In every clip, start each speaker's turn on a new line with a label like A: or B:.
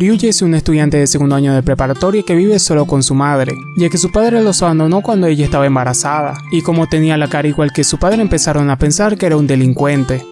A: Ryuji es un estudiante de segundo año de preparatoria que vive solo con su madre, ya que su padre los abandonó cuando ella estaba embarazada, y como tenía la cara igual que su padre empezaron a pensar que era un delincuente.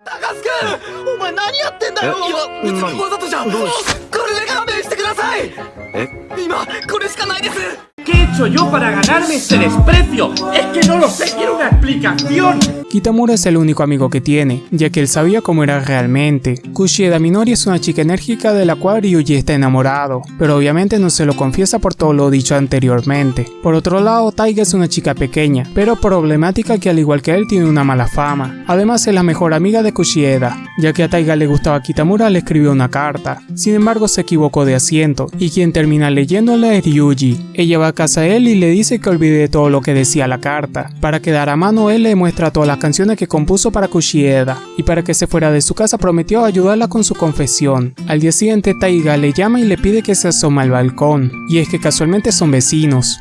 B: ¿Qué he hecho yo para ganarme ese desprecio? Es que no lo sé, quiero una explicación.
A: Kitamura es el único amigo que tiene, ya que él sabía cómo era realmente. Kushieda Minori es una chica enérgica de la cual Ryuji está enamorado, pero obviamente no se lo confiesa por todo lo dicho anteriormente. Por otro lado, Taiga es una chica pequeña, pero problemática que al igual que él tiene una mala fama. Además es la mejor amiga de Kushieda, ya que a Taiga le gustaba Kitamura le escribió una carta. Sin embargo se equivocó de asiento, y quien termina leyéndola es Ryuji. Ella va a casa él y le dice que olvide todo lo que decía la carta. Para quedar a mano él le muestra todas las canciones que compuso para Kushieda, y para que se fuera de su casa prometió ayudarla con su confesión. Al día siguiente Taiga le llama y le pide que se asoma al balcón, y es que casualmente son vecinos.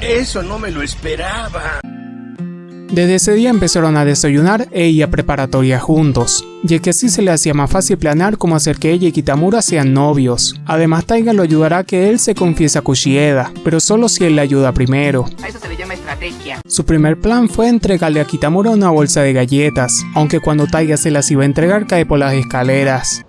B: Eso no me lo esperaba.
A: Desde ese día empezaron a desayunar e ir a preparatoria juntos, ya que así se le hacía más fácil planear cómo hacer que ella y Kitamura sean novios. Además Taiga lo ayudará a que él se confiese a Kushieda, pero solo si él le ayuda primero.
C: A eso se le llama estrategia.
A: Su primer plan fue entregarle a Kitamura una bolsa de galletas, aunque cuando Taiga se las iba a entregar cae por las escaleras.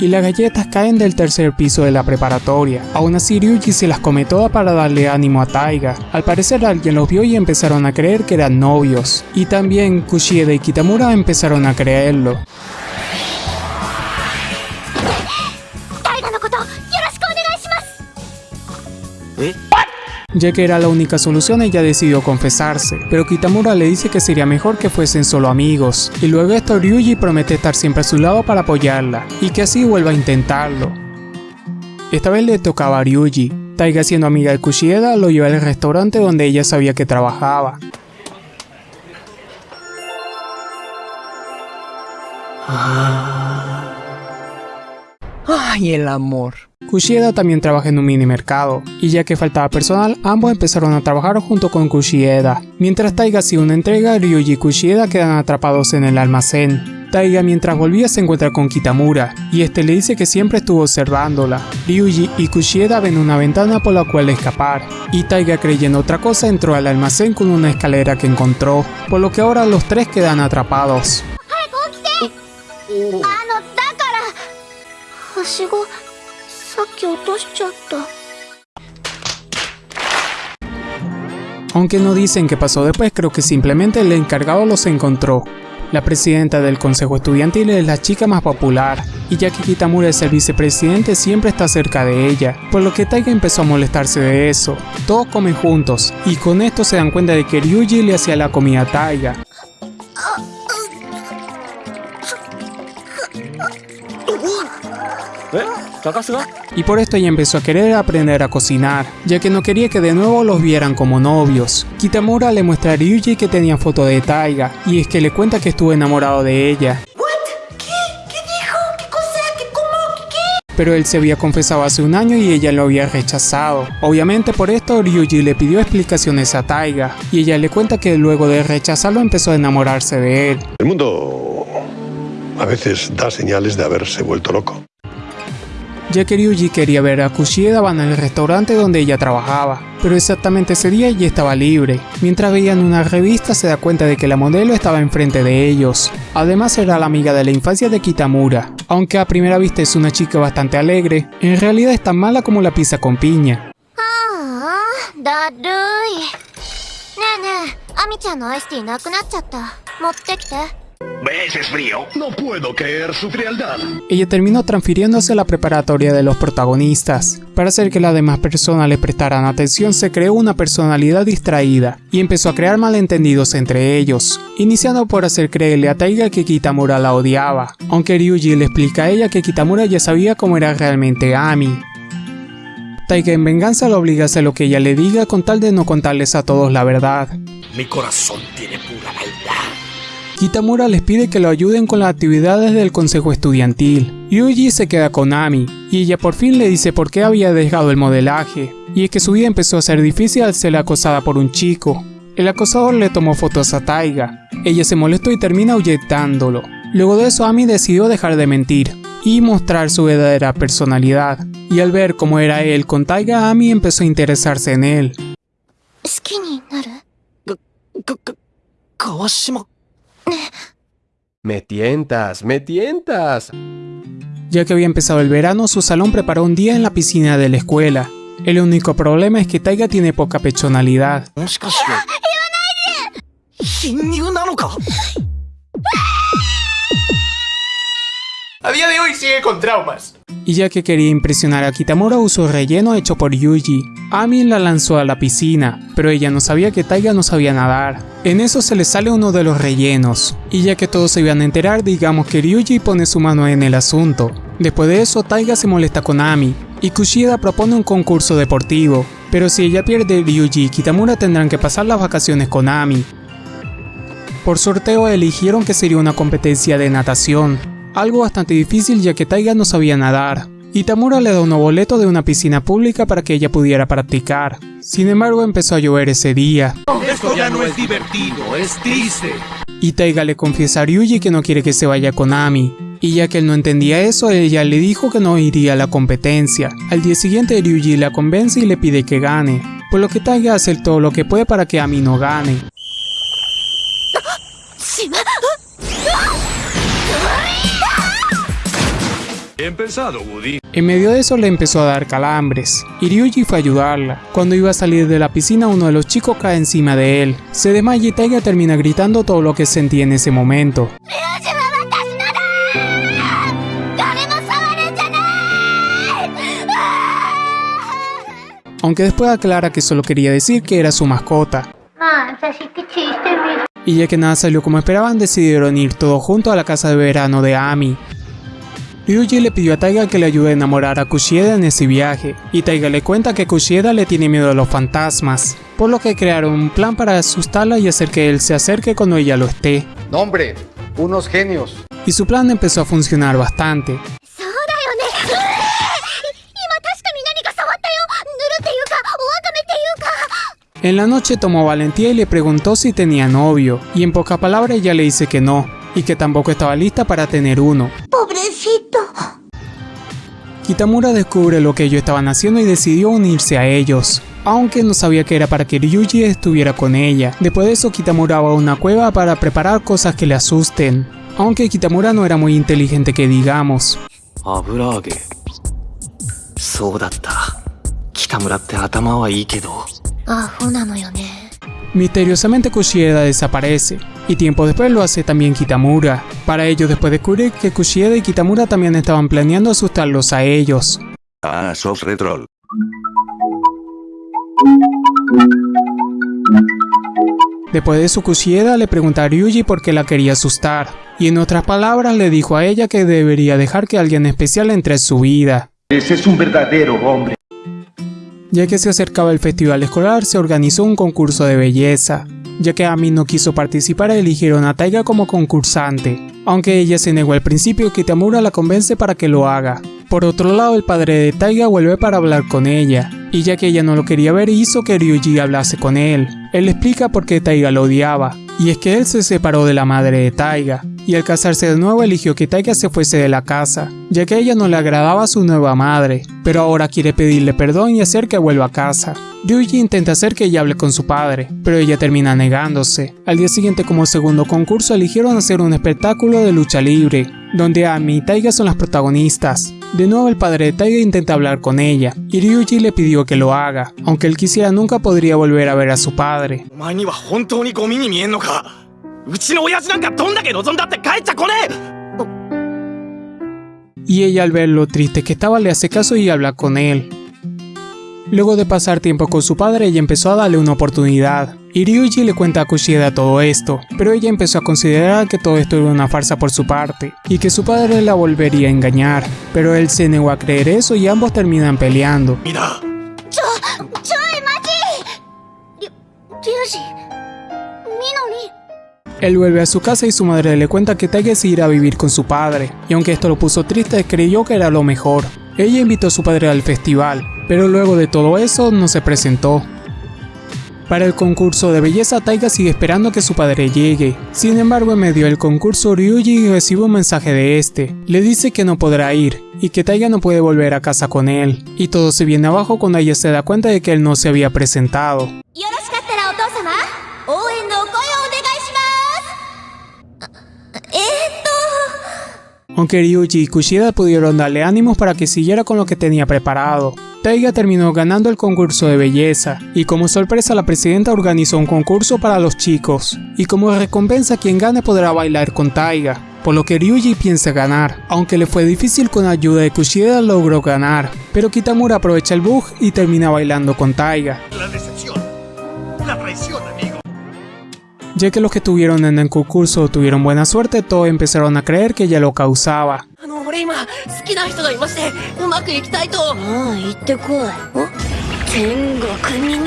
A: Y las galletas caen del tercer piso de la preparatoria. Aún así Ryuji se las come todas para darle ánimo a Taiga. Al parecer alguien los vio y empezaron a creer que eran novios. Y también Kushieda y Kitamura empezaron a creerlo. Ya que era la única solución ella decidió confesarse, pero Kitamura le dice que sería mejor que fuesen solo amigos, y luego esto Ryuji promete estar siempre a su lado para apoyarla, y que así vuelva a intentarlo. Esta vez le tocaba a Ryuji, Taiga siendo amiga de Kushieda lo lleva al restaurante donde ella sabía que trabajaba.
D: Ay, el amor.
A: Kushieda también trabaja en un mini mercado, y ya que faltaba personal, ambos empezaron a trabajar junto con Kushieda. Mientras Taiga hacía una entrega, Ryuji y Kushieda quedan atrapados en el almacén. Taiga mientras volvía se encuentra con Kitamura, y este le dice que siempre estuvo observándola. Ryuji y Kushieda ven una ventana por la cual escapar, y Taiga creyendo otra cosa entró al almacén con una escalera que encontró, por lo que ahora los tres quedan atrapados. Aunque no dicen qué pasó después, creo que simplemente el encargado los encontró. La presidenta del consejo estudiantil es la chica más popular, y ya que Kitamura es el vicepresidente siempre está cerca de ella, por lo que Taiga empezó a molestarse de eso. Todos comen juntos, y con esto se dan cuenta de que Ryuji le hacía la comida a Taiga. Y por esto ella empezó a querer aprender a cocinar, ya que no quería que de nuevo los vieran como novios. Kitamura le muestra a Ryuji que tenía foto de Taiga, y es que le cuenta que estuvo enamorado de ella. Pero él se había confesado hace un año y ella lo había rechazado. Obviamente por esto Ryuji le pidió explicaciones a Taiga, y ella le cuenta que luego de rechazarlo empezó a enamorarse de él.
E: El mundo a veces da señales de haberse vuelto loco
A: ya que Ryuji quería ver a Kushieda en el restaurante donde ella trabajaba, pero exactamente ese día ella estaba libre. Mientras veían una revista se da cuenta de que la modelo estaba enfrente de ellos. Además era la amiga de la infancia de Kitamura. Aunque a primera vista es una chica bastante alegre, en realidad es tan mala como la pizza con piña.
B: ¿Ves? Es frío.
E: No puedo creer su frialdad.
A: Ella terminó transfiriéndose a la preparatoria de los protagonistas. Para hacer que las demás personas le prestaran atención se creó una personalidad distraída y empezó a crear malentendidos entre ellos, iniciando por hacer creerle a Taiga que Kitamura la odiaba, aunque Ryuji le explica a ella que Kitamura ya sabía cómo era realmente Ami. Taiga en venganza lo obliga a hacer lo que ella le diga con tal de no contarles a todos la verdad.
B: Mi corazón tiene pura maldad.
A: Kitamura les pide que lo ayuden con las actividades del consejo estudiantil. Ryuji se queda con Ami, y ella por fin le dice por qué había dejado el modelaje, y es que su vida empezó a ser difícil al ser acosada por un chico. El acosador le tomó fotos a Taiga. Ella se molestó y termina ahuyentándolo. Luego de eso Ami decidió dejar de mentir y mostrar su verdadera personalidad. Y al ver cómo era él con Taiga, Ami empezó a interesarse en él.
C: Me tientas, me tientas.
A: Ya que había empezado el verano, su salón preparó un día en la piscina de la escuela. El único problema es que Taiga tiene poca personalidad.
B: A día de hoy sigue con traumas.
A: Y ya que quería impresionar a Kitamura usó relleno hecho por Yuji. Ami la lanzó a la piscina, pero ella no sabía que Taiga no sabía nadar. En eso se le sale uno de los rellenos, y ya que todos se iban a enterar, digamos que Ryuji pone su mano en el asunto. Después de eso, Taiga se molesta con Ami, y Kushida propone un concurso deportivo, pero si ella pierde, Ryuji y Kitamura tendrán que pasar las vacaciones con Ami. Por sorteo eligieron que sería una competencia de natación, algo bastante difícil ya que Taiga no sabía nadar. Y Tamura le da un boleto de una piscina pública para que ella pudiera practicar. Sin embargo empezó a llover ese día.
B: Esto ya no es divertido, es triste.
A: Y Taiga le confiesa a Ryuji que no quiere que se vaya con Ami. Y ya que él no entendía eso, ella le dijo que no iría a la competencia. Al día siguiente Ryuji la convence y le pide que gane. Por lo que Taiga hace todo lo que puede para que Ami no gane.
B: Bien pensado, Woody.
A: En medio de eso le empezó a dar calambres, y Ryuji fue a ayudarla. Cuando iba a salir de la piscina uno de los chicos cae encima de él. Se desmaya y Taiga termina gritando todo lo que sentía en ese momento. Aunque después aclara que solo quería decir que era su mascota. Y ya que nada salió como esperaban, decidieron ir todos juntos a la casa de verano de Ami. Ryuji le pidió a Taiga que le ayude a enamorar a Kushida en ese viaje, y Taiga le cuenta que Kushida le tiene miedo a los fantasmas, por lo que crearon un plan para asustarla y hacer que él se acerque cuando ella lo esté.
D: No, hombre, unos genios.
A: Y su plan empezó a funcionar bastante. En la noche tomó valentía y le preguntó si tenía novio, y en pocas palabras ella le dice que no, y que tampoco estaba lista para tener uno. Kitamura descubre lo que ellos estaban haciendo y decidió unirse a ellos. Aunque no sabía que era para que Ryuji estuviera con ella. Después de eso Kitamura va a una cueva para preparar cosas que le asusten, aunque Kitamura no era muy inteligente que digamos.
F: Ah,
A: Misteriosamente Kushida desaparece, y tiempo después lo hace también Kitamura. Para ello después descubrir que Kushida y Kitamura también estaban planeando asustarlos a ellos.
G: Ah, sos retrol.
A: Después de eso Kushida le pregunta a Ryuji por qué la quería asustar, y en otras palabras le dijo a ella que debería dejar que alguien especial entre en su vida.
B: Ese es un verdadero hombre.
A: Ya que se acercaba el festival escolar, se organizó un concurso de belleza. Ya que Ami no quiso participar, eligieron a Taiga como concursante. Aunque ella se negó al principio, Kitamura la convence para que lo haga. Por otro lado, el padre de Taiga vuelve para hablar con ella, y ya que ella no lo quería ver, hizo que Ryuji hablase con él. Él explica por qué Taiga lo odiaba, y es que él se separó de la madre de Taiga, y al casarse de nuevo eligió que Taiga se fuese de la casa, ya que a ella no le agradaba su nueva madre, pero ahora quiere pedirle perdón y hacer que vuelva a casa. Ryuji intenta hacer que ella hable con su padre, pero ella termina negándose. Al día siguiente como segundo concurso eligieron hacer un espectáculo de lucha libre, donde Ami y Taiga son las protagonistas. De nuevo el padre de Taiga intenta hablar con ella, y Ryuji le pidió que lo haga, aunque él quisiera nunca podría volver a ver a su padre. Y ella al ver lo triste que estaba le hace caso y habla con él. Luego de pasar tiempo con su padre, ella empezó a darle una oportunidad. Y Ryuji le cuenta a Kushida todo esto, pero ella empezó a considerar que todo esto era una farsa por su parte, y que su padre la volvería a engañar, pero él se negó a creer eso y ambos terminan peleando.
F: ¡Mira!
A: Él vuelve a su casa y su madre le cuenta que Taige se irá a vivir con su padre, y aunque esto lo puso triste, creyó que era lo mejor. Ella invitó a su padre al festival, pero luego de todo eso no se presentó, para el concurso de belleza, Taiga sigue esperando que su padre llegue. Sin embargo, en medio del concurso, Ryuji recibe un mensaje de este. Le dice que no podrá ir, y que Taiga no puede volver a casa con él. Y todo se viene abajo cuando ella se da cuenta de que él no se había presentado. Aunque Ryuji y Kushida pudieron darle ánimos para que siguiera con lo que tenía preparado. Taiga terminó ganando el concurso de belleza, y como sorpresa la presidenta organizó un concurso para los chicos, y como recompensa quien gane podrá bailar con Taiga, por lo que Ryuji piensa ganar, aunque le fue difícil con ayuda de Kushida logró ganar, pero Kitamura aprovecha el bug y termina bailando con Taiga.
C: La decepción. La traición
A: ya que los que tuvieron en el concurso tuvieron buena suerte, todos empezaron a creer que ella lo causaba.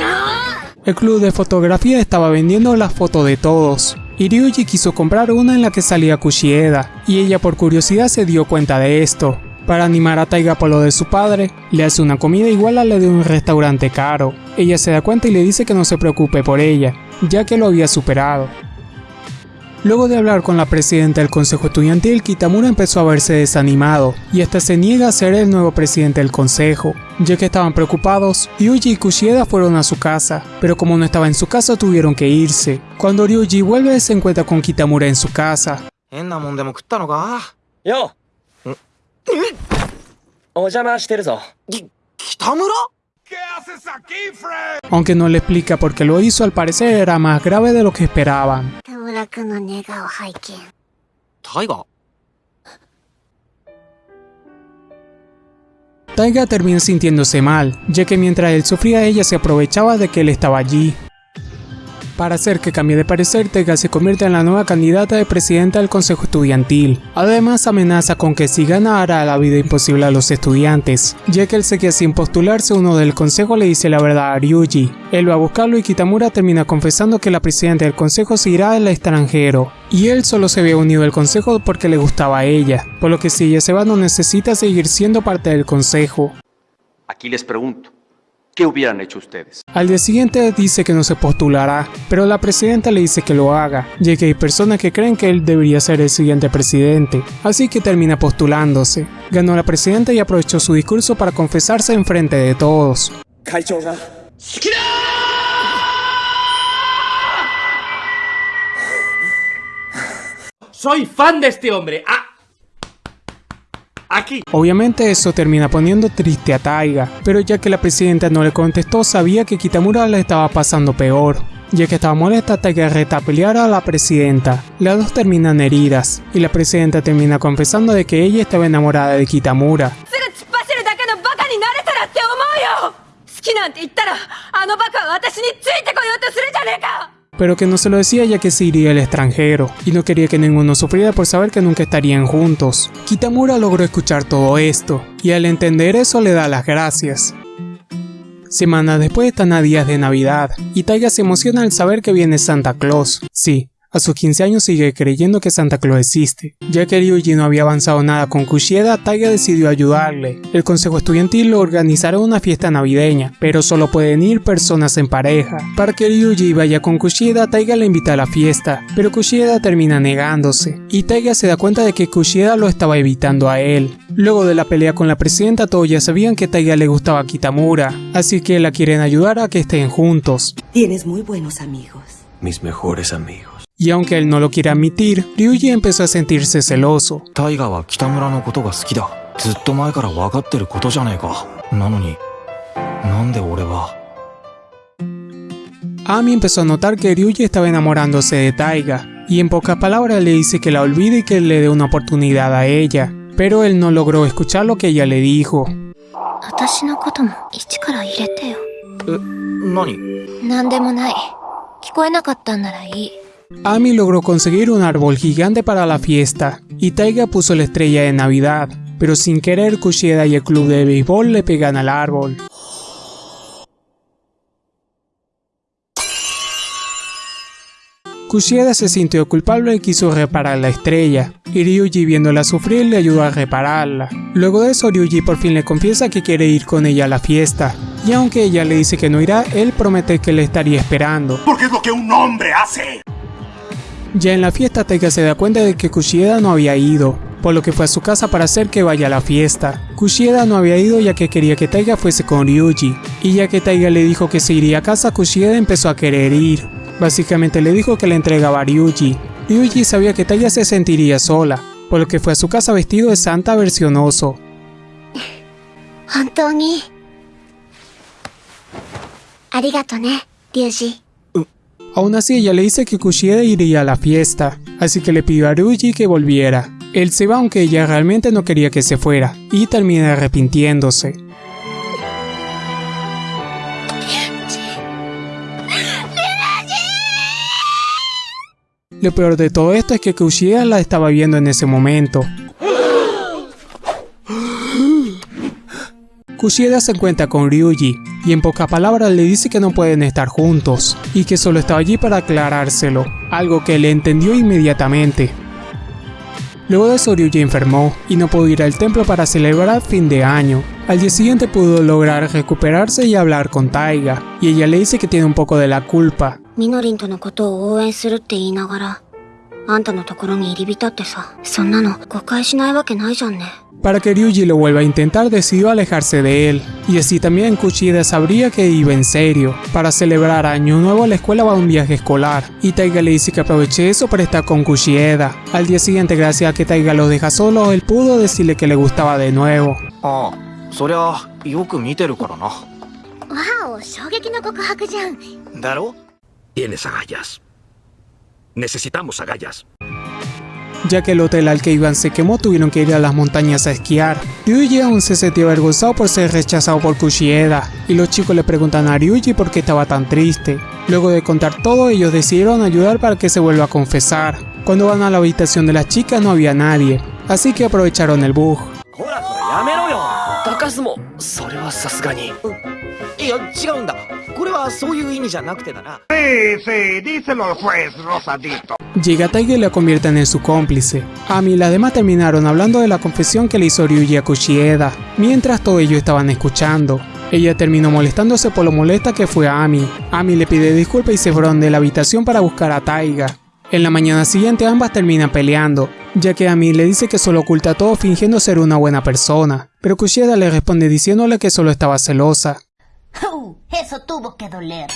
F: Ah,
A: el club de fotografía estaba vendiendo las fotos de todos. Y Ryuji quiso comprar una en la que salía Kushieda, y ella por curiosidad se dio cuenta de esto, para animar a Taiga por lo de su padre, le hace una comida igual a la de un restaurante caro. Ella se da cuenta y le dice que no se preocupe por ella, ya que lo había superado. Luego de hablar con la presidenta del consejo estudiantil, Kitamura empezó a verse desanimado, y hasta se niega a ser el nuevo presidente del consejo. Ya que estaban preocupados, Ryuji y Kushieda fueron a su casa, pero como no estaba en su casa tuvieron que irse. Cuando Ryuji vuelve se encuentra con Kitamura en su casa. Aunque no le explica por qué lo hizo, al parecer era más grave de lo que esperaban. Taiga. Termina sintiéndose mal, ya que mientras él sufría ella se aprovechaba de que él estaba allí. Para hacer que cambie de parecer, Taiga se convierte en la nueva candidata de presidenta del consejo estudiantil. Además amenaza con que si gana hará la vida imposible a los estudiantes, ya que se queda sin postularse uno del consejo le dice la verdad a Ryuji. Él va a buscarlo y Kitamura termina confesando que la presidenta del consejo se irá al extranjero, y él solo se había unido al consejo porque le gustaba a ella, por lo que si ella se va no necesita seguir siendo parte del consejo.
H: Aquí les pregunto, ¿Qué hubieran hecho ustedes?
A: Al día siguiente dice que no se postulará, pero la presidenta le dice que lo haga, ya que hay personas que creen que él debería ser el siguiente presidente, así que termina postulándose. Ganó la presidenta y aprovechó su discurso para confesarse en frente de todos.
B: ¡Soy fan de este hombre! Ah, Aquí.
A: Obviamente eso termina poniendo triste a Taiga, pero ya que la presidenta no le contestó sabía que Kitamura la estaba pasando peor. Ya que estaba molesta, Taiga reta a pelear a la presidenta. Las dos terminan heridas, y la presidenta termina confesando de que ella estaba enamorada de Kitamura pero que no se lo decía ya que se iría al extranjero, y no quería que ninguno sufriera por saber que nunca estarían juntos. Kitamura logró escuchar todo esto, y al entender eso le da las gracias. Semanas después están a días de Navidad, y Taiga se emociona al saber que viene Santa Claus. Sí, a sus 15 años sigue creyendo que Santa Claus existe. Ya que Ryuji no había avanzado nada con Kushieda, Taiga decidió ayudarle. El consejo estudiantil lo organizará una fiesta navideña, pero solo pueden ir personas en pareja. Para que Ryuji vaya con Kushieda, Taiga le invita a la fiesta, pero Kushieda termina negándose, y Taiga se da cuenta de que Kushieda lo estaba evitando a él. Luego de la pelea con la presidenta, todos ya sabían que Taiga le gustaba a Kitamura, así que la quieren ayudar a que estén juntos.
I: Tienes muy buenos amigos.
J: Mis mejores amigos.
A: Y aunque él no lo quiere admitir, Ryuji empezó a sentirse celoso. Ami empezó a notar que Ryuji estaba enamorándose de Taiga, y en pocas palabras le dice que la olvide y que le dé una oportunidad a ella, pero él no logró escuchar lo que ella le dijo.
F: ¿Qué?
A: Ami logró conseguir un árbol gigante para la fiesta, y Taiga puso la estrella de Navidad, pero sin querer Kushida y el club de béisbol le pegan al árbol. Kushida se sintió culpable y quiso reparar la estrella, y Ryuji viéndola sufrir le ayudó a repararla. Luego de eso Ryuji por fin le confiesa que quiere ir con ella a la fiesta, y aunque ella le dice que no irá, él promete que le estaría esperando.
B: Porque es lo que un hombre hace.
A: Ya en la fiesta Taiga se da cuenta de que Kushida no había ido, por lo que fue a su casa para hacer que vaya a la fiesta. Kushida no había ido ya que quería que Taiga fuese con Ryuji, y ya que Taiga le dijo que se iría a casa, Kushida empezó a querer ir. Básicamente le dijo que le entregaba a Ryuji. Ryuji sabía que Taiga se sentiría sola, por lo que fue a su casa vestido de santa versión oso.
F: 本
A: Aún así ella le dice que Kushida iría a la fiesta, así que le pidió a Ryuji que volviera. Él se va aunque ella realmente no quería que se fuera, y termina arrepintiéndose. Lo peor de todo esto es que Kushida la estaba viendo en ese momento. Kushida se encuentra con Ryuji y en pocas palabras le dice que no pueden estar juntos y que solo estaba allí para aclarárselo, algo que él entendió inmediatamente. Luego de eso Ryuji enfermó y no pudo ir al templo para celebrar fin de año. Al día siguiente pudo lograr recuperarse y hablar con Taiga, y ella le dice que tiene un poco de la culpa,
F: あんたのところに入り浸ってさそんなの誤解しないわけないじゃんね
A: Para que Ryuji lo vuelva a intentar decidió alejarse de él, y así también Kushida sabría que iba en serio. Para celebrar Año Nuevo la escuela va a un viaje escolar, y Taiga le dice que aproveche eso para estar con Kushida. Al día siguiente gracias a que Taiga los deja solos, él pudo decirle que le gustaba de nuevo.
J: ああそりゃよく見てるからな
F: わお衝撃の告白じゃん
B: ¿Daro? Tienes agallas. Necesitamos agallas.
A: Ya que el hotel al que iban se quemó, tuvieron que ir a las montañas a esquiar. Ryuji aún se sentía avergonzado por ser rechazado por Kushida, y los chicos le preguntan a Ryuji por qué estaba tan triste. Luego de contar todo, ellos decidieron ayudar para que se vuelva a confesar. Cuando van a la habitación de las chicas no había nadie, así que aprovecharon el bug.
B: Sí, sí, díselo al juez, Rosadito.
A: Llega Taiga y la convierten en su cómplice. Ami y las demás terminaron hablando de la confesión que le hizo Ryuji a Kushieda, mientras todos ellos estaban escuchando. Ella terminó molestándose por lo molesta que fue a Ami. Ami le pide disculpas y se fueron de la habitación para buscar a Taiga. En la mañana siguiente ambas terminan peleando, ya que Ami le dice que solo oculta todo fingiendo ser una buena persona, pero Kushida le responde diciéndole que solo estaba celosa.
F: Eso tuvo que doler.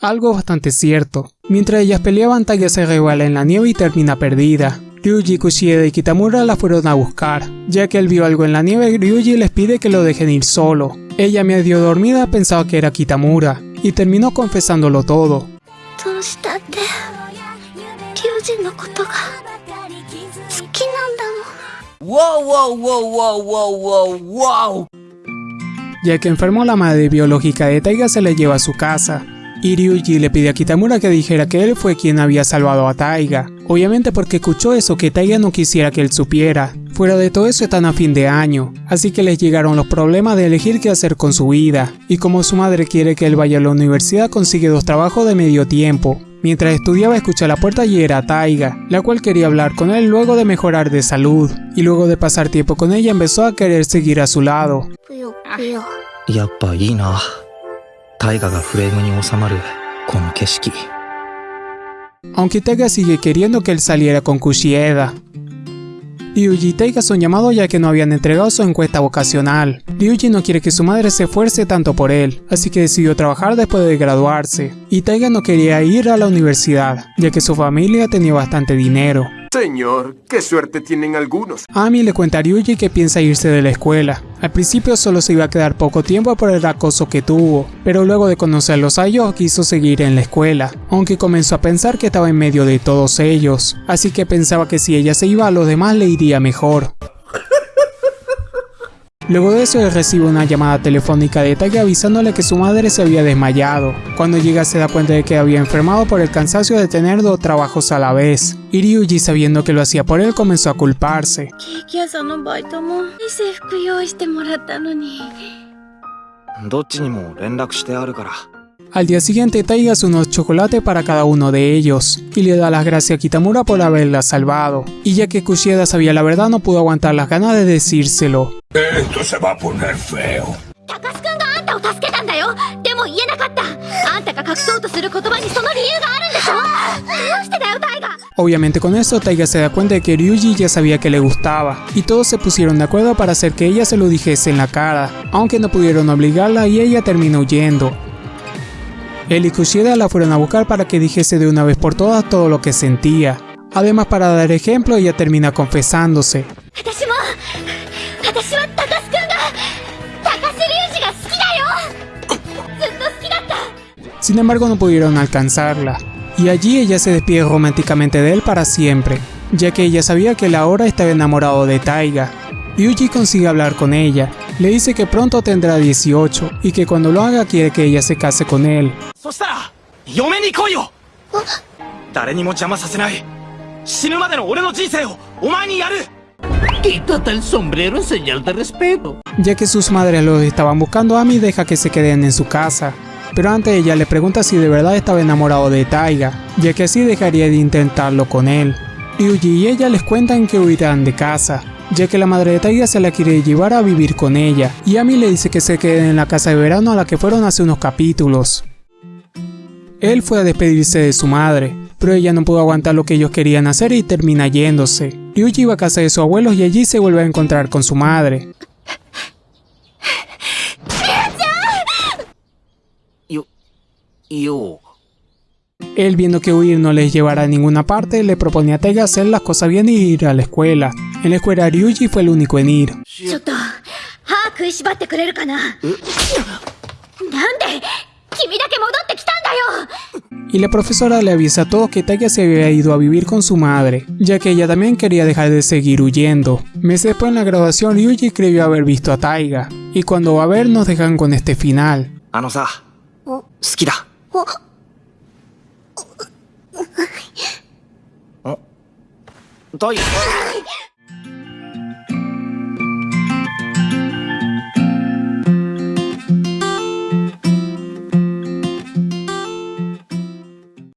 A: Algo bastante cierto. Mientras ellas peleaban, Taya se revela en la nieve y termina perdida. Ryuji, Kushida y Kitamura la fueron a buscar. Ya que él vio algo en la nieve, Ryuji les pide que lo dejen ir solo. Ella medio dormida pensaba que era Kitamura, y terminó confesándolo todo.
K: Wow, wow, wow, wow, wow, wow, wow.
A: Ya que enfermó la madre biológica de Taiga se le lleva a su casa. Y Ryuji le pide a Kitamura que dijera que él fue quien había salvado a Taiga. Obviamente porque escuchó eso que Taiga no quisiera que él supiera. Fuera de todo eso están a fin de año, así que les llegaron los problemas de elegir qué hacer con su vida. Y como su madre quiere que él vaya a la universidad consigue dos trabajos de medio tiempo. Mientras estudiaba escucha la puerta y era Taiga, la cual quería hablar con él luego de mejorar de salud. Y luego de pasar tiempo con ella empezó a querer seguir a su lado.
J: 大河がフレームに収まるこの景色
A: aunque Taiga sigue queriendo que él saliera con Kushida. Ryuji y Taiga son llamados ya que no habían entregado su encuesta vocacional. Ryuji no quiere que su madre se esfuerce tanto por él, así que decidió trabajar después de graduarse. Y Taiga no quería ir a la universidad, ya que su familia tenía bastante dinero.
C: Señor, qué suerte tienen algunos.
A: Ami le cuenta a Ryuji que piensa irse de la escuela. Al principio solo se iba a quedar poco tiempo por el acoso que tuvo, pero luego de conocerlos a ellos quiso seguir en la escuela, aunque comenzó a pensar que estaba en medio de todos ellos, así que pensaba que si ella se iba a los demás le iría mejor. Luego de eso él recibe una llamada telefónica de Taiga avisándole que su madre se había desmayado. Cuando llega se da cuenta de que había enfermado por el cansancio de tener dos trabajos a la vez. Y Ryuji sabiendo que lo hacía por él comenzó a culparse. Al día siguiente Taiga hace unos chocolates para cada uno de ellos, y le da las gracias a Kitamura por haberla salvado, y ya que Kushida sabía la verdad no pudo aguantar las ganas de decírselo.
I: Esto se va a poner feo.
A: Obviamente con esto Taiga se da cuenta de que Ryuji ya sabía que le gustaba, y todos se pusieron de acuerdo para hacer que ella se lo dijese en la cara, aunque no pudieron obligarla y ella terminó huyendo, él y Kushida la fueron a buscar para que dijese de una vez por todas todo lo que sentía. Además para dar ejemplo ella termina confesándose. Sin embargo no pudieron alcanzarla, y allí ella se despide románticamente de él para siempre, ya que ella sabía que él ahora estaba enamorado de Taiga. Yuji consigue hablar con ella, le dice que pronto tendrá 18 y que cuando lo haga quiere que ella se case con él.
B: Quítate el sombrero en señal de respeto.
A: Ya que sus madres los estaban buscando, Ami deja que se queden en su casa. Pero antes ella le pregunta si de verdad estaba enamorado de Taiga, ya que así dejaría de intentarlo con él. Yuji y ella les cuentan que huirán de casa, ya que la madre de Taiga se la quiere llevar a vivir con ella, y Ami le dice que se queden en la casa de verano a la que fueron hace unos capítulos. Él fue a despedirse de su madre, pero ella no pudo aguantar lo que ellos querían hacer y termina yéndose. Ryuji va a casa de sus abuelos y allí se vuelve a encontrar con su madre. Él viendo que huir no les llevará a ninguna parte, le propone a Taiga hacer las cosas bien y ir a la escuela. En la escuela, Ryuji fue el único en ir. Y la profesora le avisa a todos que Taiga se había ido a vivir con su madre, ya que ella también quería dejar de seguir huyendo. Meses después en la graduación, Ryuji creyó haber visto a Taiga, y cuando va a ver nos dejan con este final.